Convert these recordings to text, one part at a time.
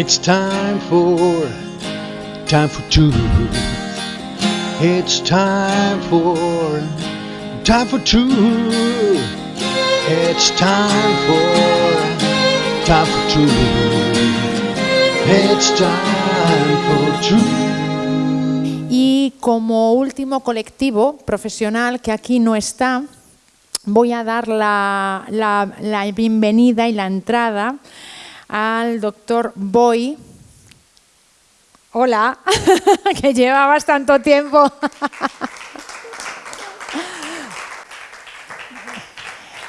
It's time for, time for truth. It's time for, time for truth. It's time for, time for truth. It's time for truth. Y como último colectivo profesional que aquí no está, voy a dar la, la- la bienvenida y la entrada al doctor Boy. Hola, que llevabas tanto tiempo.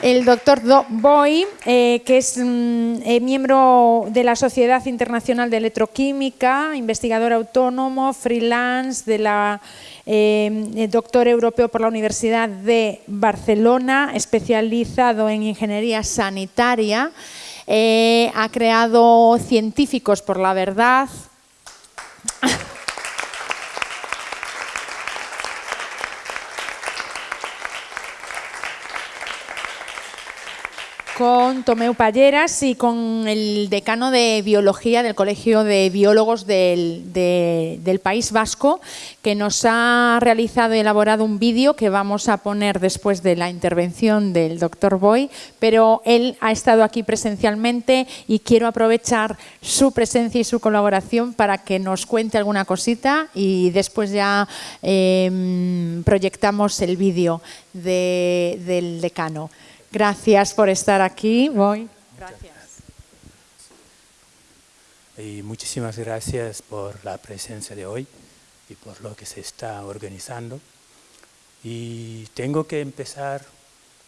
El doctor Do- Boy, eh, que es mm, eh, miembro de la Sociedad Internacional de Electroquímica, investigador autónomo, freelance, eh, doctor europeo por la Universidad de Barcelona, especializado en ingeniería sanitaria. Eh, ha creado Científicos por la Verdad, con Tomeu Palleras y con el decano de Biología del Colegio de Biólogos del, de- del País Vasco, que nos ha realizado y elaborado un vídeo que vamos a poner después de la intervención del doctor Boy, pero él ha estado aquí presencialmente y quiero aprovechar su presencia y su colaboración para que nos cuente alguna cosita y después ya eh, proyectamos el vídeo de- del decano. Gracias por estar aquí. Voy. Gracias. Y muchísimas gracias por la presencia de hoy y por lo que se está organizando. Y tengo que empezar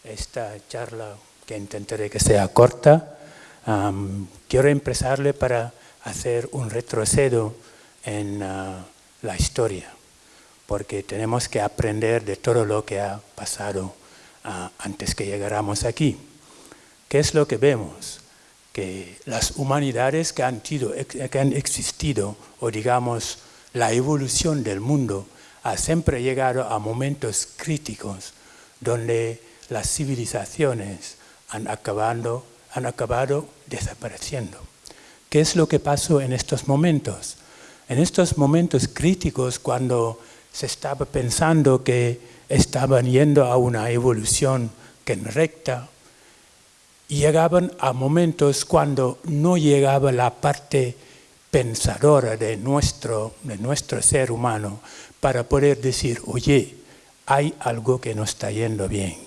esta charla que intentaré que sea corta. Am, quiero empezarle para hacer un retrocedo en ah, la historia, porque tenemos que aprender de todo lo que ha pasado antes que llegáramos aquí. ¿Qué es lo que vemos? Que las humanidades que han, tido- que han existido, o digamos la evolución del mundo, ha siempre llegado a momentos críticos donde las civilizaciones han acabado, han acabado desapareciendo. ¿Qué es lo que pasó en estos momentos? En estos momentos críticos, cuando se estaba pensando que estaban yendo a una evolución que en recta, llegaban a momentos cuando no llegaba la parte pensadora de nuestro, de nuestro ser humano para poder decir, oye, hay algo que no está yendo bien.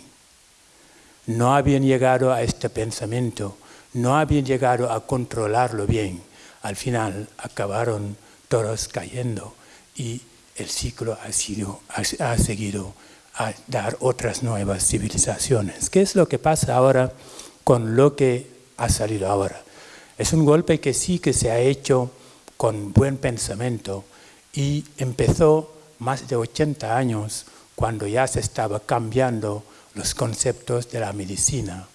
No habían llegado a este pensamiento, no habían llegado a controlarlo bien. Al final acabaron todos cayendo y el ciclo ha, sido, ha, ha seguido a dar otras nuevas civilizaciones. ¿Qué es lo que pasa ahora con lo que ha salido ahora? Es un golpe que sí que se ha hecho con buen pensamiento y empezó más de 80 años cuando ya se estaba cambiando los conceptos de la medicina,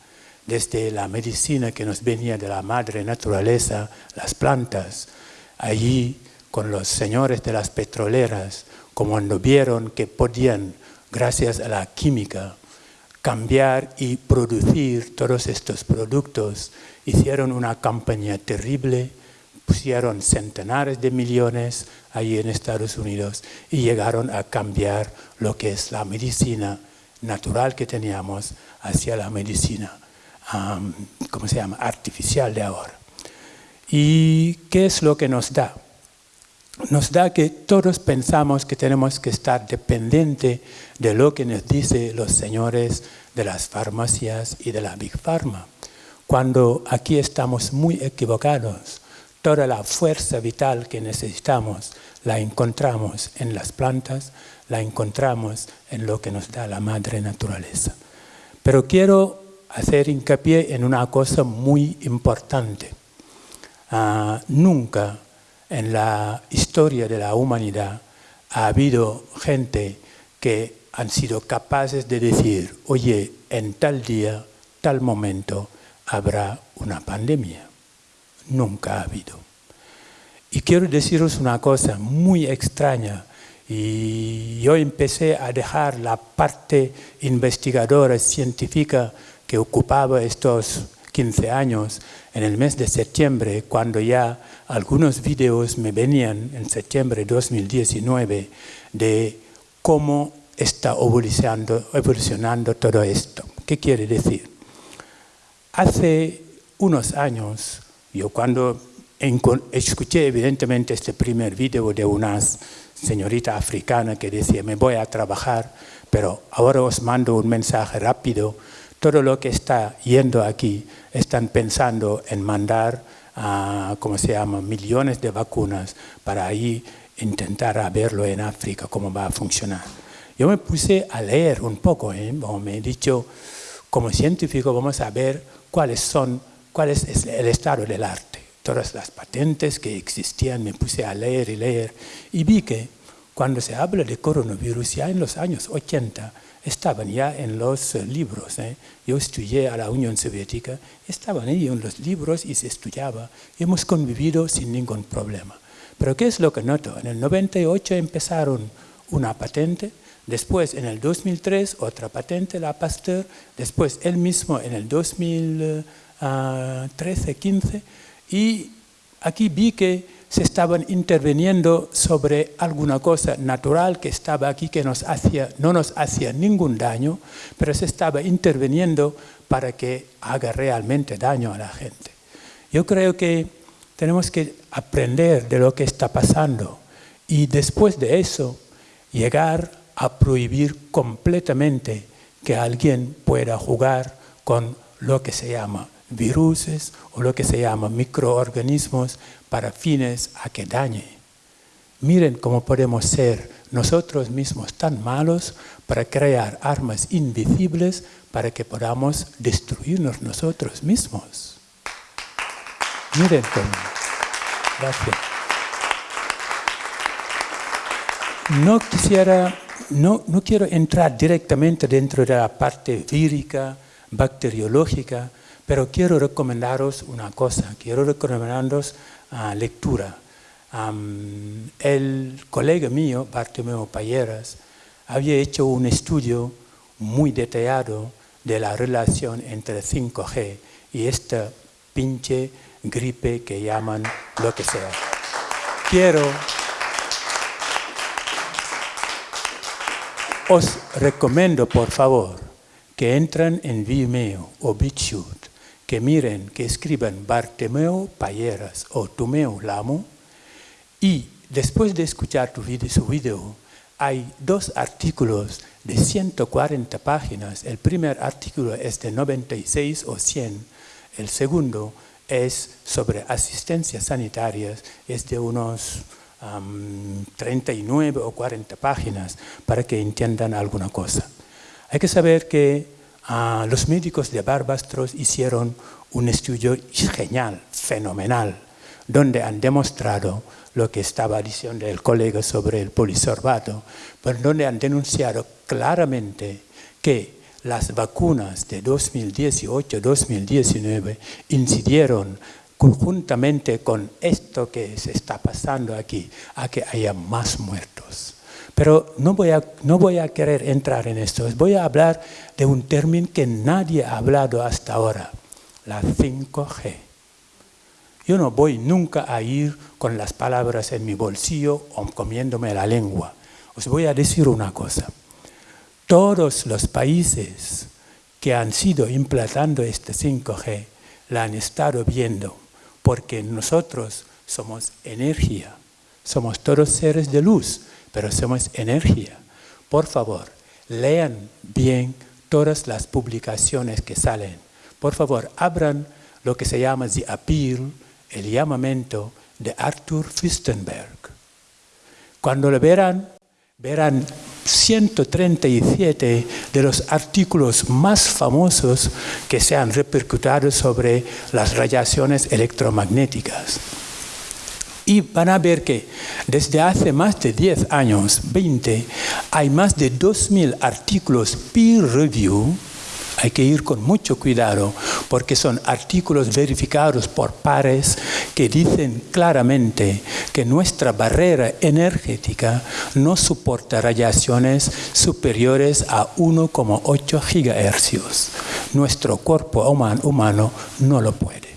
desde la medicina que nos venía de la madre naturaleza, las plantas, allí con los señores de las petroleras, como cuando vieron que podían, gracias a la química, cambiar y producir todos estos productos, hicieron una campaña terrible, pusieron centenares de millones allí en Estados Unidos y llegaron a cambiar lo que es la medicina natural que teníamos hacia la medicina, ¿cómo se llama?, artificial de ahora. ¿Y qué es lo que nos da? Nos da que todos pensamos que tenemos que estar dependiente de lo que nos dicen los señores de las farmacias y de la Big Pharma, cuando aquí estamos muy equivocados. Toda la fuerza vital que necesitamos la encontramos en las plantas, la encontramos en lo que nos da la madre naturaleza. Pero quiero hacer hincapié en una cosa muy importante. Ah, nunca en la historia de la humanidad ha habido gente que han sido capaces de decir, oye, en tal día, tal momento, habrá una pandemia. Nunca ha habido. Y quiero deciros una cosa muy extraña. Y yo empecé a dejar la parte investigadora científica que ocupaba estos 15 años, en el mes de septiembre, cuando ya algunos videos me venían en septiembre de 2019 de cómo está evolucionando, evolucionando todo esto. ¿Qué quiere decir? Hace unos años, yo cuando escuché evidentemente este primer video de una señorita africana que decía, me voy a trabajar, pero ahora os mando un mensaje rápido, todo lo que está yendo aquí, están pensando en mandar, a, ¿cómo se llama?, millones de vacunas para ahí intentar verlo en África, cómo va a funcionar. Yo me puse a leer un poco, ¿eh? me he dicho, como científico vamos a ver cuáles son, cuál es el estado del arte. Todas las patentes que existían me puse a leer y leer y vi que cuando se habla de coronavirus ya en los años 80 estaban ya en los libros. ¿eh? Yo estudié a la Unión Soviética, estaban ahí en los libros y se estudiaba. Hemos convivido sin ningún problema. Pero ¿qué es lo que noto? En el 98 empezaron una patente, después en el 2003 otra patente, la Pasteur, después él mismo en el 2013-15 y aquí vi que se estaban interviniendo sobre alguna cosa natural que estaba aquí que nos hacía, no nos hacía ningún daño, pero se estaba interviniendo para que haga realmente daño a la gente. Yo creo que tenemos que aprender de lo que está pasando y después de eso llegar a prohibir completamente que alguien pueda jugar con lo que se llama viruses o lo que se llama microorganismos para fines a que dañe. Miren cómo podemos ser nosotros mismos tan malos para crear armas invisibles para que podamos destruirnos nosotros mismos. Miren cómo. Gracias. No quisiera, no, no quiero entrar directamente dentro de la parte vírica, bacteriológica, pero quiero recomendaros una cosa, quiero recomendaros uh, lectura. El colega mío, Bartomeu Payeras, había hecho un estudio muy detallado de la relación entre 5G y esta pinche gripe que llaman lo que sea. Quiero, os recomiendo por favor que entren en Vimeo o BitChute, que miren, que escriban Bartemeo Payeras o Tomeo Lamo y después de escuchar tu video, su video, hay dos artículos de 140 páginas. El primer artículo es de 96 o 100, el segundo es sobre asistencias sanitarias, es de unos 39 o 40 páginas para que entiendan alguna cosa. Hay que saber que ah, los médicos de Barbastros hicieron un estudio genial, fenomenal, donde han demostrado lo que estaba diciendo el colega sobre el polisorbato, pero donde han denunciado claramente que las vacunas de 2018-2019 incidieron conjuntamente con esto que se está pasando aquí, a que haya más muertos. Pero no voy, a, no voy a querer entrar en esto, voy a hablar de un término que nadie ha hablado hasta ahora, la 5G. Yo no voy nunca a ir con las palabras en mi bolsillo o comiéndome la lengua. Os voy a decir una cosa todos los países que han sido implantando este 5G la han estado viendo, porque nosotros somos energía, somos todos seres de luz, pero somos energía. Por favor, lean bien todas las publicaciones que salen. Por favor, abran lo que se llama The Appeal, el llamamiento de Arthur Fistenberg. Cuando lo verán, verán 137 de los artículos más famosos que se han repercutido sobre las radiaciones electromagnéticas. Y van a ver que desde hace más de 10 años, 20, hay más de 2.000 artículos peer review hay que ir con mucho cuidado porque son artículos verificados por pares que dicen claramente que nuestra barrera energética no soporta radiaciones superiores a 1,8 gigahercios. Nuestro cuerpo humano no lo puede.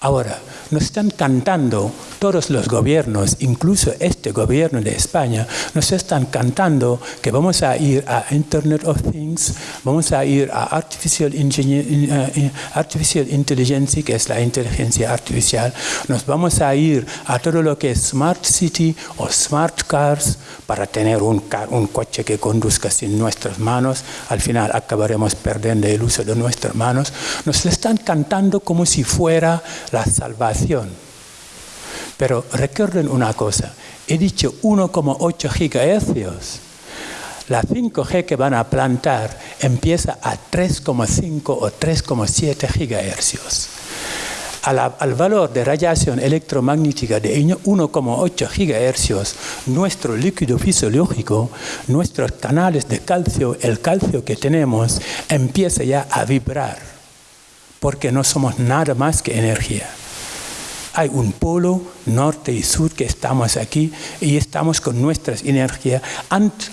Ahora, nos están cantando todos los gobiernos, incluso este gobierno de España, nos están cantando que vamos a ir a Internet of Things, vamos a ir a Artificial, eh, Artificial Intelligence, que es la inteligencia artificial, nos vamos a ir a todo lo que es Smart City o Smart Cars para tener un, un coche que conduzca sin nuestras manos, al final acabaremos perdiendo el uso de nuestras manos, nos están cantando como si fuera la salvación. Pero recuerden una cosa, he dicho 1,8 gigahercios. La 5G que van a plantar empieza a 3,5 o 3,7 gigahercios. Al, valor de radiación electromagnética de 1,8 gigahercios, nuestro líquido fisiológico, nuestros canales de calcio, el calcio que tenemos, empieza ya a vibrar, porque no somos nada más que energía hay un polo norte y sur que estamos aquí y estamos con nuestras energías.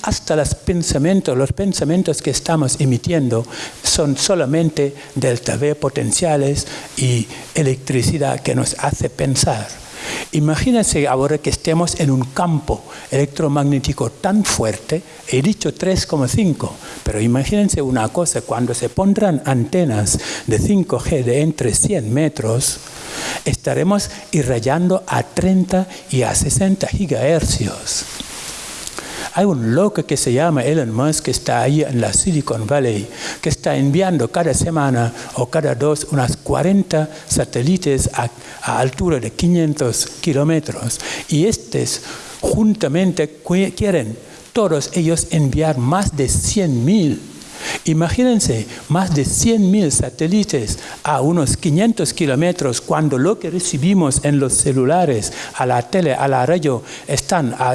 Hasta los pensamientos, los pensamientos que estamos emitiendo son solamente delta V potenciales y electricidad que nos hace pensar. Imagínense ahora que estemos en un campo electromagnético tan fuerte, he dicho 3,5, pero imagínense una cosa, cuando se pondrán antenas de 5G de entre 100 metros, estaremos irrayando a 30 y a 60 gigahercios. Hay un loco que se llama Elon Musk que está ahí en la Silicon Valley, que está enviando cada semana o cada dos unas 40 satélites a, altura de 500 kilómetros. Y estos juntamente quieren todos ellos enviar más de 100 mil Imagínense más de 100.000 satélites a unos 500 kilómetros cuando lo que recibimos en los celulares, a la tele, a la radio, están a,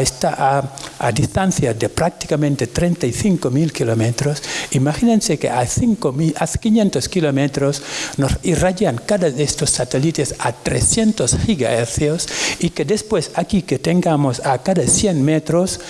a, distancia de prácticamente 35.000 kilómetros. Imagínense que a, 5, a 500 kilómetros nos irradian cada de estos satélites a 300 gigahercios y que después aquí que tengamos a cada 100 metros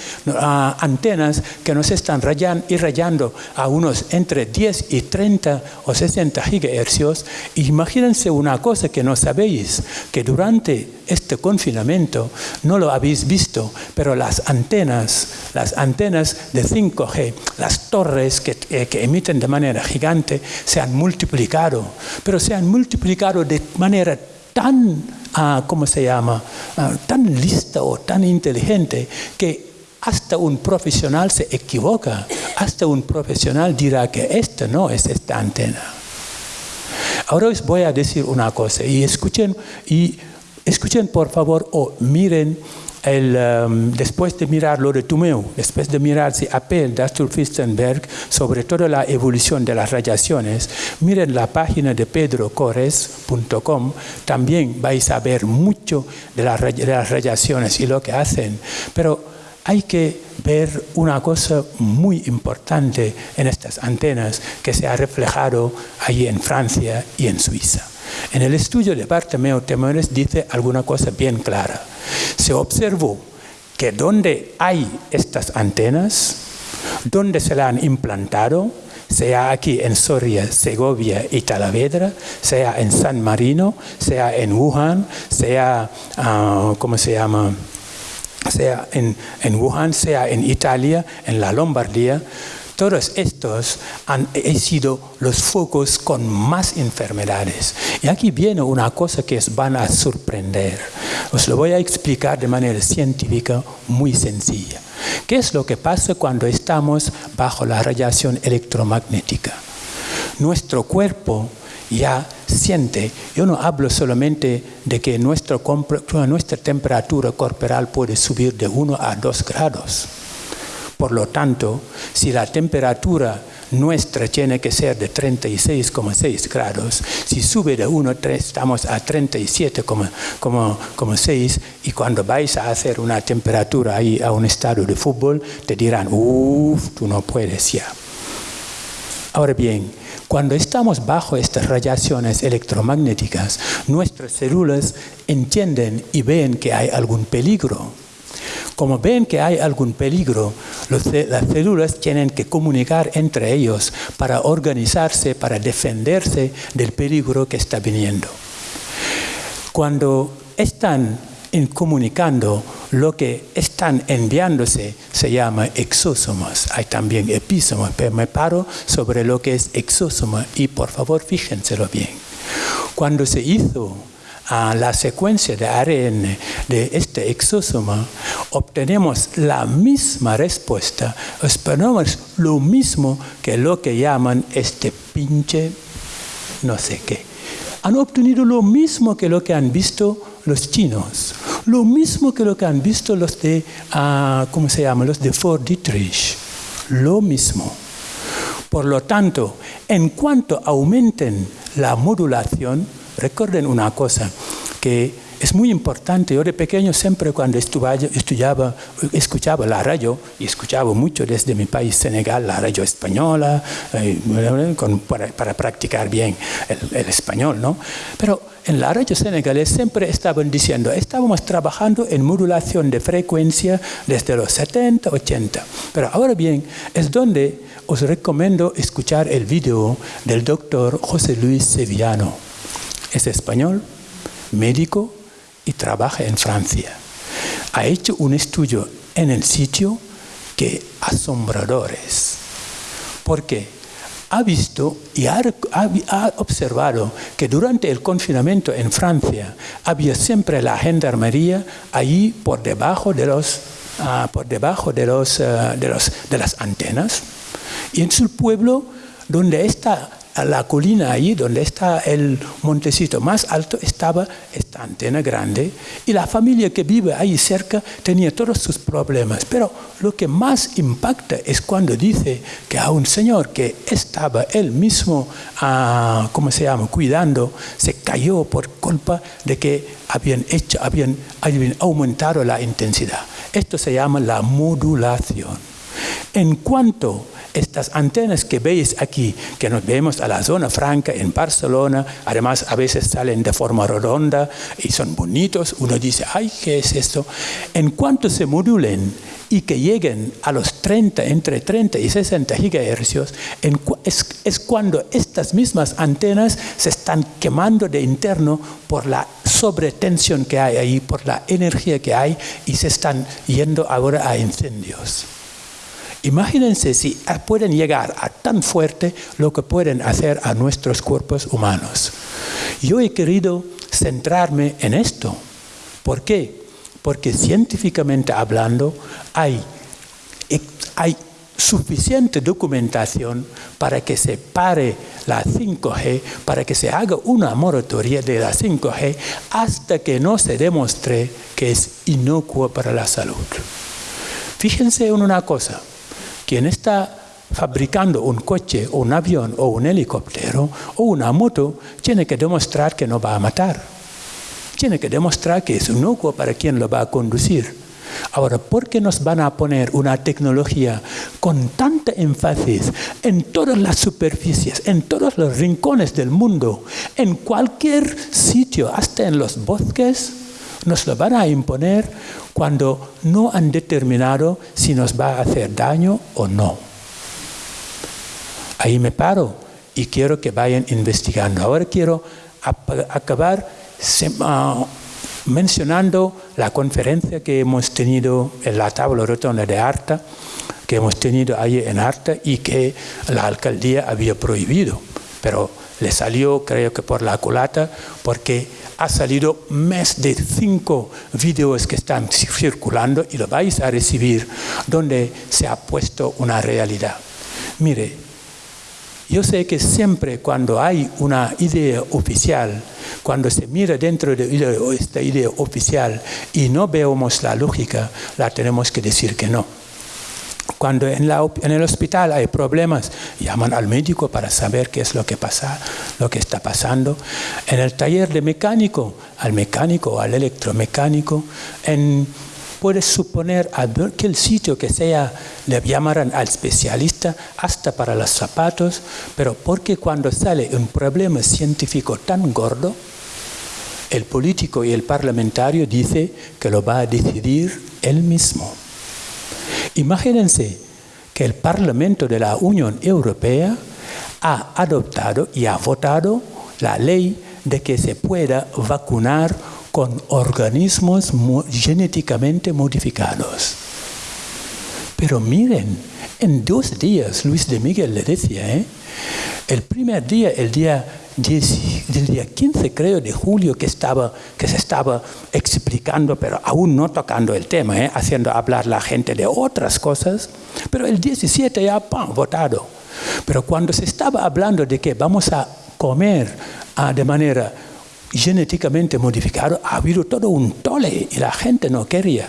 antenas que nos están irradiando a unos entre 10 y 30 o 60 gigahercios, imagínense una cosa que no sabéis, que durante este confinamiento no lo habéis visto, pero las antenas, las antenas de 5G, las torres que, eh, que emiten de manera gigante, se han multiplicado, pero se han multiplicado de manera tan, ah, ¿cómo se llama?, ah, tan lista o tan inteligente que hasta un profesional se equivoca, hasta un profesional dirá que esta no es esta antena. Ahora os voy a decir una cosa y escuchen, y escuchen por favor o miren el, um, después de mirar lo de Tumeu, después de mirar si Appel de Arthur Fistenberg sobre toda la evolución de las radiaciones, miren la página de pedrocores.com, también vais a ver mucho de, de las radiaciones y lo que hacen. Pero hay que ver una cosa muy importante en estas antenas que se ha reflejado allí en Francia y en Suiza. En el estudio de Bartomeu Temores dice alguna cosa bien clara. Se observó que donde hay estas antenas, donde se la han implantado, sea aquí en Soria, Segovia y Talavedra, sea en San Marino, sea en Wuhan, sea, ah, ¿cómo se llama?, sea en, Wuhan, sea en Italia, en la Lombardía, todos estos han sido los focos con más enfermedades. Y aquí viene una cosa que os van a sorprender. Os lo voy a explicar de manera científica muy sencilla. ¿Qué es lo que pasa cuando estamos bajo la radiación electromagnética? Nuestro cuerpo ya siente. Yo no hablo solamente de que nuestra, nuestra temperatura corporal puede subir de 1 a 2 grados. Por lo tanto, si la temperatura nuestra tiene que ser de 36,6 grados. Si sube de 1, estamos a 37,6 y cuando vais a hacer una temperatura ahí a un estado de fútbol, te dirán, uff, tú no puedes ya. Ahora bien, cuando estamos bajo estas radiaciones electromagnéticas, nuestras células entienden y ven que hay algún peligro. Como ven que hay algún peligro, las células tienen que comunicar entre ellos para organizarse, para defenderse del peligro que está viniendo. Cuando están comunicando, lo que están enviándose se llama exósomos. Hay también epísomos, pero me paro sobre lo que es exósoma y por favor fíjenselo bien. Cuando se hizo la secuencia de ARN de este exósoma, obtenemos la misma respuesta, esperamos lo mismo que lo que llaman este pinche no sé qué. Han obtenido lo mismo que lo que han visto los chinos, lo mismo que lo que han visto los de, uh, ¿cómo se llama? Los de Fort Dietrich, lo mismo. Por lo tanto, en cuanto aumenten la modulación, recuerden una cosa, que es muy importante. Yo de pequeño siempre cuando estudiaba, escuchaba la radio, y escuchaba mucho desde mi país, Senegal, la radio española, eh, para, practicar bien el, español, ¿no? Pero en la radio senegalés siempre estaban diciendo, estábamos trabajando en modulación de frecuencia desde los 70, 80. Pero ahora bien, es donde os recomiendo escuchar el video del doctor José Luis Sevillano. Es español, médico, y trabaja en Francia. Ha hecho un estudio en el sitio que asombradores, porque ha visto y ha, observado que durante el confinamiento en Francia había siempre la gendarmería allí por debajo de los ah, por debajo de los, ah, de los de las antenas. Y en su pueblo donde está a la colina ahí donde está el montecito más alto estaba esta antena grande y la familia que vive ahí cerca tenía todos sus problemas. Pero lo que más impacta es cuando dice que a un señor que estaba él mismo, ah, ¿cómo se llama?, cuidando, se cayó por culpa de que habían, hecho, habían, habían aumentado la intensidad. Esto se llama la modulación. En cuanto estas antenas que veis aquí, que nos vemos a la zona franca en Barcelona, además a veces salen de forma redonda y son bonitos, uno dice, ay, ¿qué es esto? En cuanto se modulen y que lleguen a los 30, entre 30 y 60 gigahercios, es, es cuando estas mismas antenas se están quemando de interno por la sobretensión que hay ahí, por la energía que hay y se están yendo ahora a incendios. Imagínense si pueden llegar a tan fuerte lo que pueden hacer a nuestros cuerpos humanos. Yo he querido centrarme en esto. ¿Por qué? Porque científicamente hablando hay, hay suficiente documentación para que se pare la 5G, para que se haga una moratoria de la 5G hasta que no se demuestre que es inocuo para la salud. Fíjense en una cosa, quien está fabricando un coche un avión o un helicóptero o una moto tiene que demostrar que no va a matar. Tiene que demostrar que es inocuo para quien lo va a conducir. Ahora, ¿por qué nos van a poner una tecnología con tanta énfasis en todas las superficies, en todos los rincones del mundo, en cualquier sitio, hasta en los bosques? Nos lo van a imponer cuando no han determinado si nos va a hacer daño o no. Ahí me paro y quiero que vayan investigando. Ahora quiero acabar ah, mencionando la conferencia que hemos tenido en la tabla rotonda de Arta, que hemos tenido ahí en Arta y que la alcaldía había prohibido, pero le salió creo que por la culata porque ha salido más de cinco vídeos que están circulando y lo vais a recibir donde se ha puesto una realidad. Mire, yo sé que siempre cuando hay una idea oficial, cuando se mira dentro de esta idea oficial y no vemos la lógica, la tenemos que decir que no. Cuando en, el hospital hay problemas, llaman al médico para saber qué es lo que pasa, lo que está pasando. En el taller de mecánico, al mecánico o al electromecánico, en, puedes suponer a aquel sitio que sea, le llamarán al especialista hasta para los zapatos, pero porque cuando sale un problema científico tan gordo, el político y el parlamentario dice que lo va a decidir él mismo. Imagínense que el Parlamento de la Unión Europea ha adoptado y ha votado la ley de que se pueda vacunar con organismos genéticamente modificados. Pero miren, en dos días, Luis de Miguel le decía, ¿eh? el primer día, el día, del día 15 creo de julio, que, estaba, que se estaba explicando, pero aún no tocando el tema, ¿eh? haciendo hablar la gente de otras cosas, pero el 17 ya, votado. Pero cuando se estaba hablando de que vamos a comer ah, de manera genéticamente modificada, ha habido todo un tole y la gente no quería.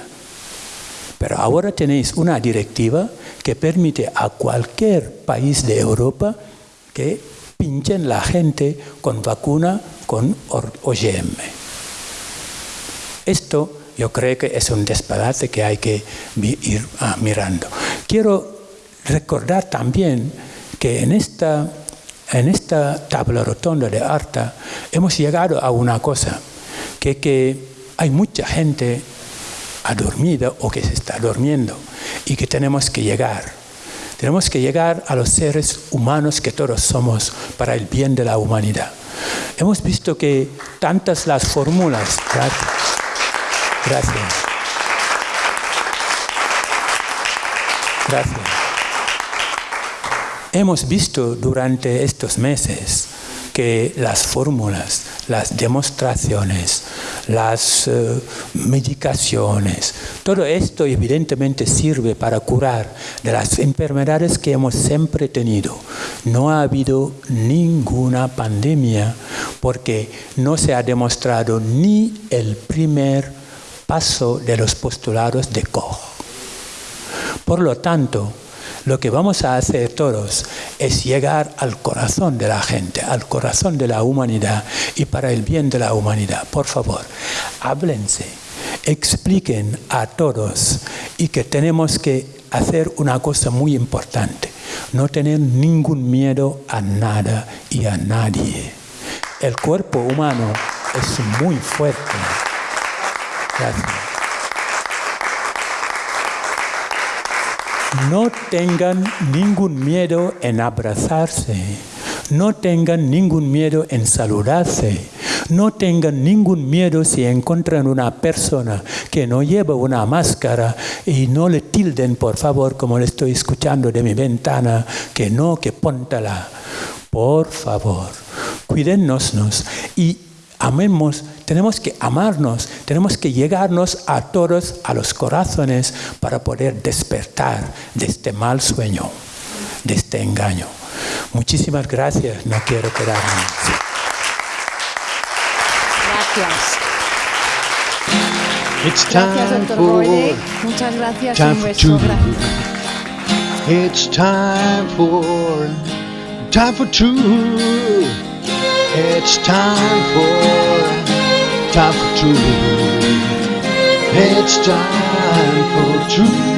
Pero ahora tenéis una directiva que permite a cualquier país de Europa que pinchen la gente con vacuna con OGM. Esto yo creo que es un disparate que hay que ir ah, mirando. Quiero recordar también que en esta, en esta tabla rotonda de Arta hemos llegado a una cosa, que, que hay mucha gente ha dormido o que se está durmiendo y que tenemos que llegar. Tenemos que llegar a los seres humanos que todos somos para el bien de la humanidad. Hemos visto que tantas las fórmulas. Gracias. Gracias. Gracias. Hemos visto durante estos meses que las fórmulas, las demostraciones, las eh, medicaciones, todo esto evidentemente sirve para curar de las enfermedades que hemos siempre tenido. No ha habido ninguna pandemia porque no se ha demostrado ni el primer paso de los postulados de Koch. Por lo tanto, lo que vamos a hacer todos es llegar al corazón de la gente, al corazón de la humanidad y para el bien de la humanidad. Por favor, háblense, expliquen a todos y que tenemos que hacer una cosa muy importante, no tener ningún miedo a nada y a nadie. El cuerpo humano es muy fuerte. Gracias. No tengan ningún miedo en abrazarse. No tengan ningún miedo en saludarse. No tengan ningún miedo si encuentran una persona que no lleva una máscara y no le tilden, por favor, como le estoy escuchando de mi ventana, que no, que póntala. Por favor, cuídennos y amemos, tenemos que amarnos, tenemos que llegarnos a todos, a los corazones, para poder despertar de este mal sueño, de este engaño. Muchísimas gracias, no quiero quedarme. Gracias. It's time Gracias, doctor. Muchas gracias. time Un for beso. two. It's time for, time for two. It's time for, time for two. It's time for two.